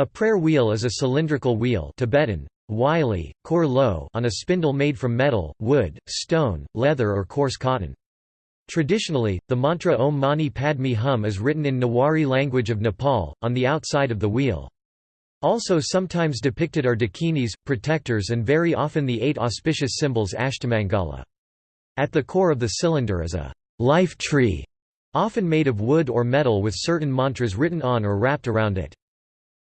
A prayer wheel is a cylindrical wheel Tibetan, Wylie, kor lo on a spindle made from metal, wood, stone, leather or coarse cotton. Traditionally, the mantra Om Mani Padme Hum is written in Newari language of Nepal, on the outside of the wheel. Also sometimes depicted are dakinis, protectors and very often the eight auspicious symbols Ashtamangala. At the core of the cylinder is a life tree, often made of wood or metal with certain mantras written on or wrapped around it.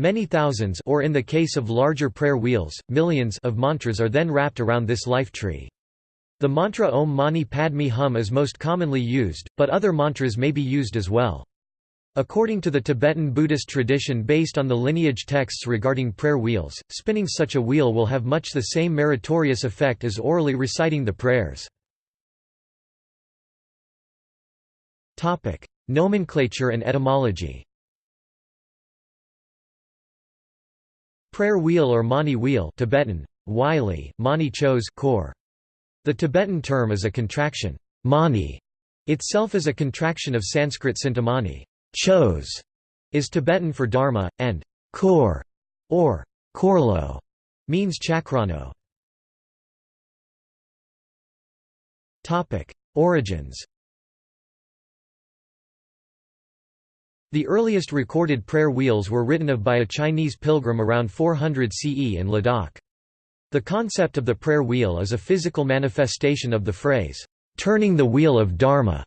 Many thousands or in the case of larger prayer wheels, millions of mantras are then wrapped around this life tree. The mantra Om Mani Padme Hum is most commonly used, but other mantras may be used as well. According to the Tibetan Buddhist tradition based on the lineage texts regarding prayer wheels, spinning such a wheel will have much the same meritorious effect as orally reciting the prayers. Nomenclature and etymology Prayer wheel or mani wheel Tibetan, Wylie, mani chose core. The Tibetan term is a contraction. Mani itself is a contraction of Sanskrit cintamani. Chose is Tibetan for dharma, and kor or korlo means chakrano. Origins. The earliest recorded prayer wheels were written of by a Chinese pilgrim around 400 CE in Ladakh. The concept of the prayer wheel is a physical manifestation of the phrase, "'turning the wheel of Dharma'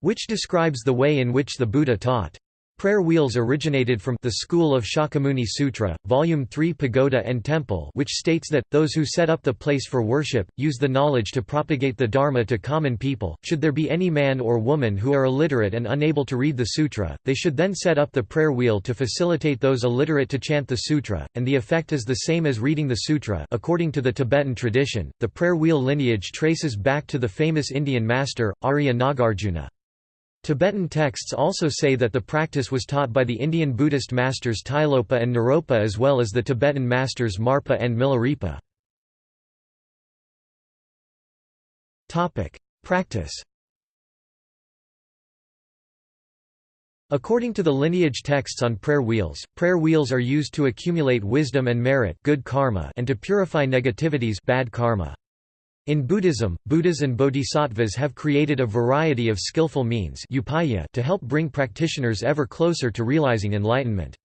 which describes the way in which the Buddha taught. Prayer wheels originated from the School of Shakyamuni Sutra, Volume 3 Pagoda and Temple which states that, those who set up the place for worship, use the knowledge to propagate the Dharma to common people. Should there be any man or woman who are illiterate and unable to read the sutra, they should then set up the prayer wheel to facilitate those illiterate to chant the sutra, and the effect is the same as reading the sutra according to the Tibetan tradition. The prayer wheel lineage traces back to the famous Indian master, Arya Nagarjuna. Tibetan texts also say that the practice was taught by the Indian Buddhist masters Tilopa and Naropa as well as the Tibetan masters Marpa and Milarepa. Practice According to the lineage texts on prayer wheels, prayer wheels are used to accumulate wisdom and merit good karma and to purify negativities bad karma. In Buddhism, Buddhas and bodhisattvas have created a variety of skillful means to help bring practitioners ever closer to realizing enlightenment.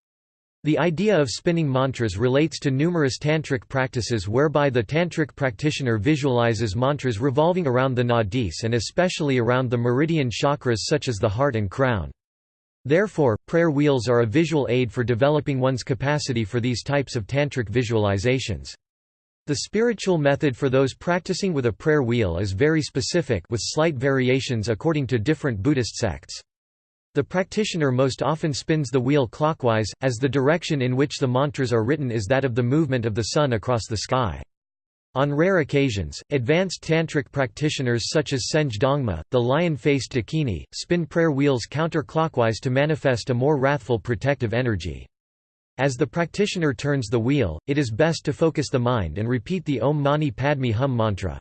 The idea of spinning mantras relates to numerous tantric practices whereby the tantric practitioner visualizes mantras revolving around the nadis and especially around the meridian chakras such as the heart and crown. Therefore, prayer wheels are a visual aid for developing one's capacity for these types of tantric visualizations. The spiritual method for those practicing with a prayer wheel is very specific with slight variations according to different Buddhist sects. The practitioner most often spins the wheel clockwise, as the direction in which the mantras are written is that of the movement of the sun across the sky. On rare occasions, advanced tantric practitioners such as Senge Dongma, the lion-faced Dakini, spin prayer wheels counterclockwise to manifest a more wrathful protective energy. As the practitioner turns the wheel, it is best to focus the mind and repeat the Om Mani Padme Hum mantra.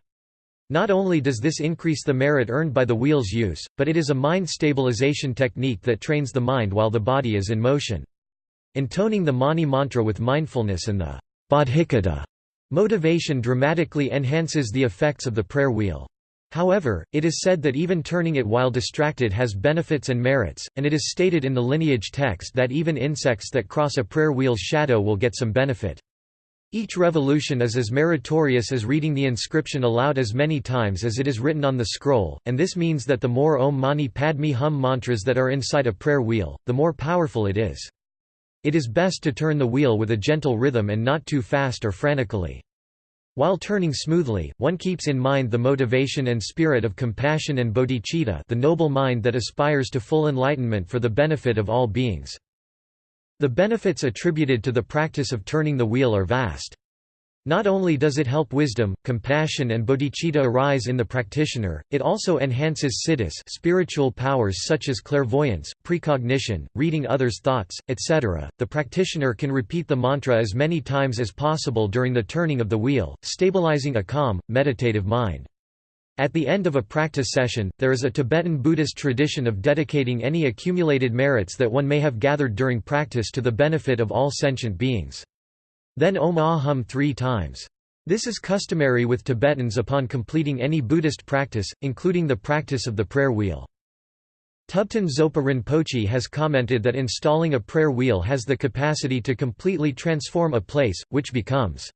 Not only does this increase the merit earned by the wheel's use, but it is a mind stabilization technique that trains the mind while the body is in motion. Intoning the Mani mantra with mindfulness and the bodhicitta motivation dramatically enhances the effects of the prayer wheel. However, it is said that even turning it while distracted has benefits and merits, and it is stated in the lineage text that even insects that cross a prayer wheel's shadow will get some benefit. Each revolution is as meritorious as reading the inscription aloud as many times as it is written on the scroll, and this means that the more Om Mani Padme Hum mantras that are inside a prayer wheel, the more powerful it is. It is best to turn the wheel with a gentle rhythm and not too fast or frantically. While turning smoothly, one keeps in mind the motivation and spirit of compassion and bodhicitta the noble mind that aspires to full enlightenment for the benefit of all beings. The benefits attributed to the practice of turning the wheel are vast. Not only does it help wisdom, compassion and bodhicitta arise in the practitioner, it also enhances siddhis spiritual powers such as clairvoyance, precognition, reading others' thoughts, etc. The practitioner can repeat the mantra as many times as possible during the turning of the wheel, stabilizing a calm, meditative mind. At the end of a practice session, there is a Tibetan Buddhist tradition of dedicating any accumulated merits that one may have gathered during practice to the benefit of all sentient beings. Then Om Ah Hum three times. This is customary with Tibetans upon completing any Buddhist practice, including the practice of the prayer wheel. Thubten Zopa Rinpoche has commented that installing a prayer wheel has the capacity to completely transform a place, which becomes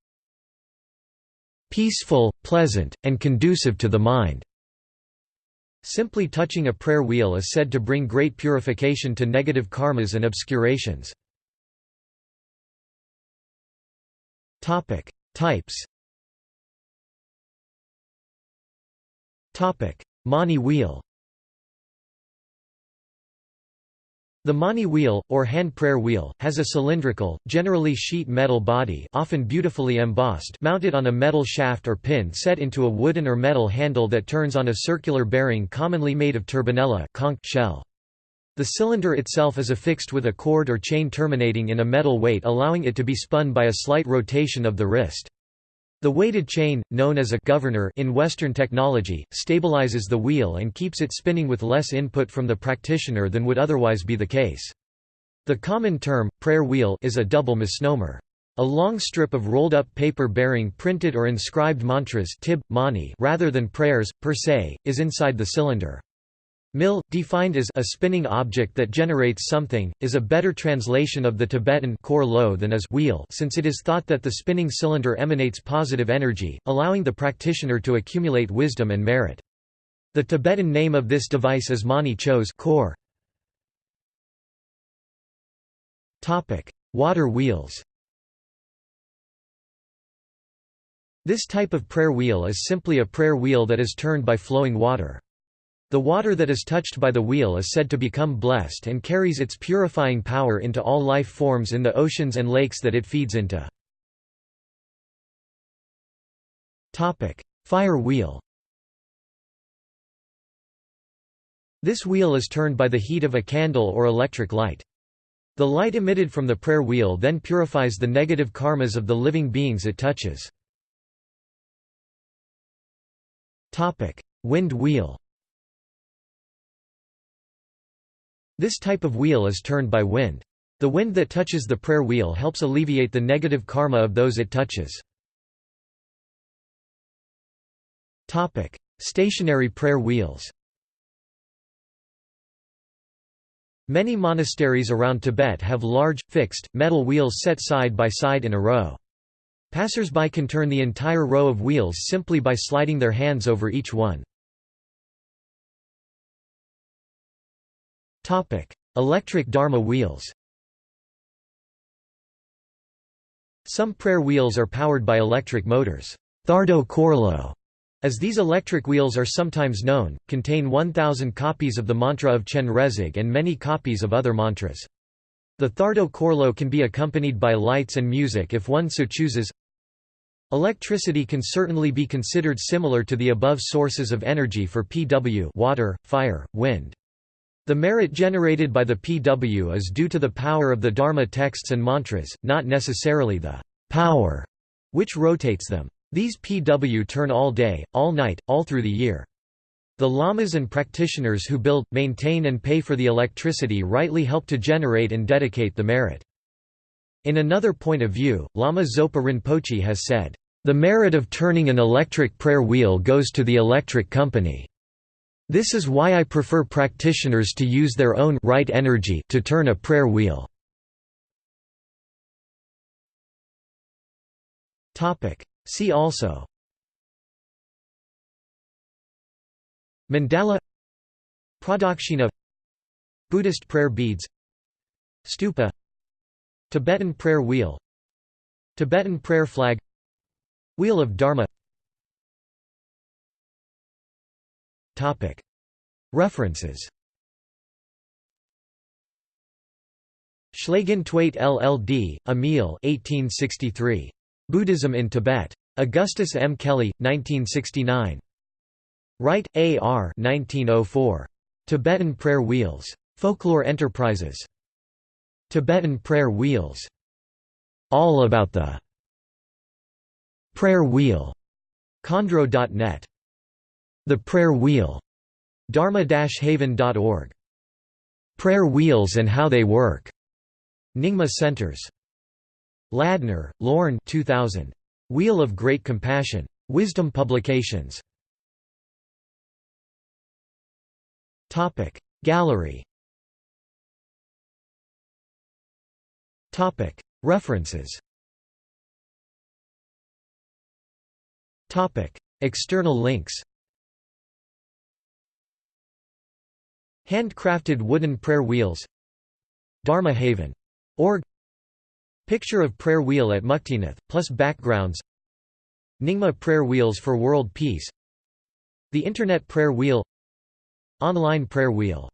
peaceful, pleasant, and conducive to the mind. Simply touching a prayer wheel is said to bring great purification to negative karmas and obscurations. Types. Topic. Mani wheel. The mani wheel, or hand prayer wheel, has a cylindrical, generally sheet metal body often beautifully embossed mounted on a metal shaft or pin set into a wooden or metal handle that turns on a circular bearing commonly made of turbinella conch shell. The cylinder itself is affixed with a cord or chain terminating in a metal weight allowing it to be spun by a slight rotation of the wrist. The weighted chain, known as a governor in Western technology, stabilizes the wheel and keeps it spinning with less input from the practitioner than would otherwise be the case. The common term, prayer wheel is a double misnomer. A long strip of rolled-up paper bearing printed or inscribed mantras tib, mani rather than prayers, per se, is inside the cylinder. Mill, defined as a spinning object that generates something, is a better translation of the Tibetan kor lo than as wheel since it is thought that the spinning cylinder emanates positive energy, allowing the practitioner to accumulate wisdom and merit. The Tibetan name of this device is mani chos kor. Water wheels This type of prayer wheel is simply a prayer wheel that is turned by flowing water. The water that is touched by the wheel is said to become blessed and carries its purifying power into all life forms in the oceans and lakes that it feeds into. Fire wheel This wheel is turned by the heat of a candle or electric light. The light emitted from the prayer wheel then purifies the negative karmas of the living beings it touches. Wind wheel This type of wheel is turned by wind. The wind that touches the prayer wheel helps alleviate the negative karma of those it touches. Stationary prayer wheels Many monasteries around Tibet have large, fixed, metal wheels set side by side in a row. Passers-by can turn the entire row of wheels simply by sliding their hands over each one. Electric Dharma wheels Some prayer wheels are powered by electric motors. Thardo Korlo, as these electric wheels are sometimes known, contain 1,000 copies of the mantra of Chenrezig and many copies of other mantras. The Thardo Korlo can be accompanied by lights and music if one so chooses. Electricity can certainly be considered similar to the above sources of energy for PW water, fire, wind. The merit generated by the PW is due to the power of the Dharma texts and mantras, not necessarily the power which rotates them. These PW turn all day, all night, all through the year. The lamas and practitioners who build, maintain and pay for the electricity rightly help to generate and dedicate the merit. In another point of view, Lama Zopa Rinpoche has said, "...the merit of turning an electric prayer wheel goes to the electric company." This is why I prefer practitioners to use their own right energy to turn a prayer wheel. See also Mandala Pradakshina Buddhist prayer beads Stupa Tibetan prayer wheel Tibetan prayer flag Wheel of Dharma References Schlagintweit LLD, Emil 1863. Buddhism in Tibet. Augustus M. Kelley, 1969. Wright, A. R. 1904. Tibetan Prayer Wheels. Folklore Enterprises. Tibetan Prayer Wheels. All about the prayer wheel. Chondro.net The Prayer Wheel, dharma-haven.org. Prayer Wheels and How They Work, Nyingma Centers. Ladner, Lorne 2000. Wheel of Great Compassion. Wisdom Publications. Gallery Topic References Topic External links Handcrafted wooden prayer wheels Dharma Haven. Org Picture of prayer wheel at Muktinath, plus backgrounds Nyingma prayer wheels for world peace The Internet prayer wheel Online prayer wheel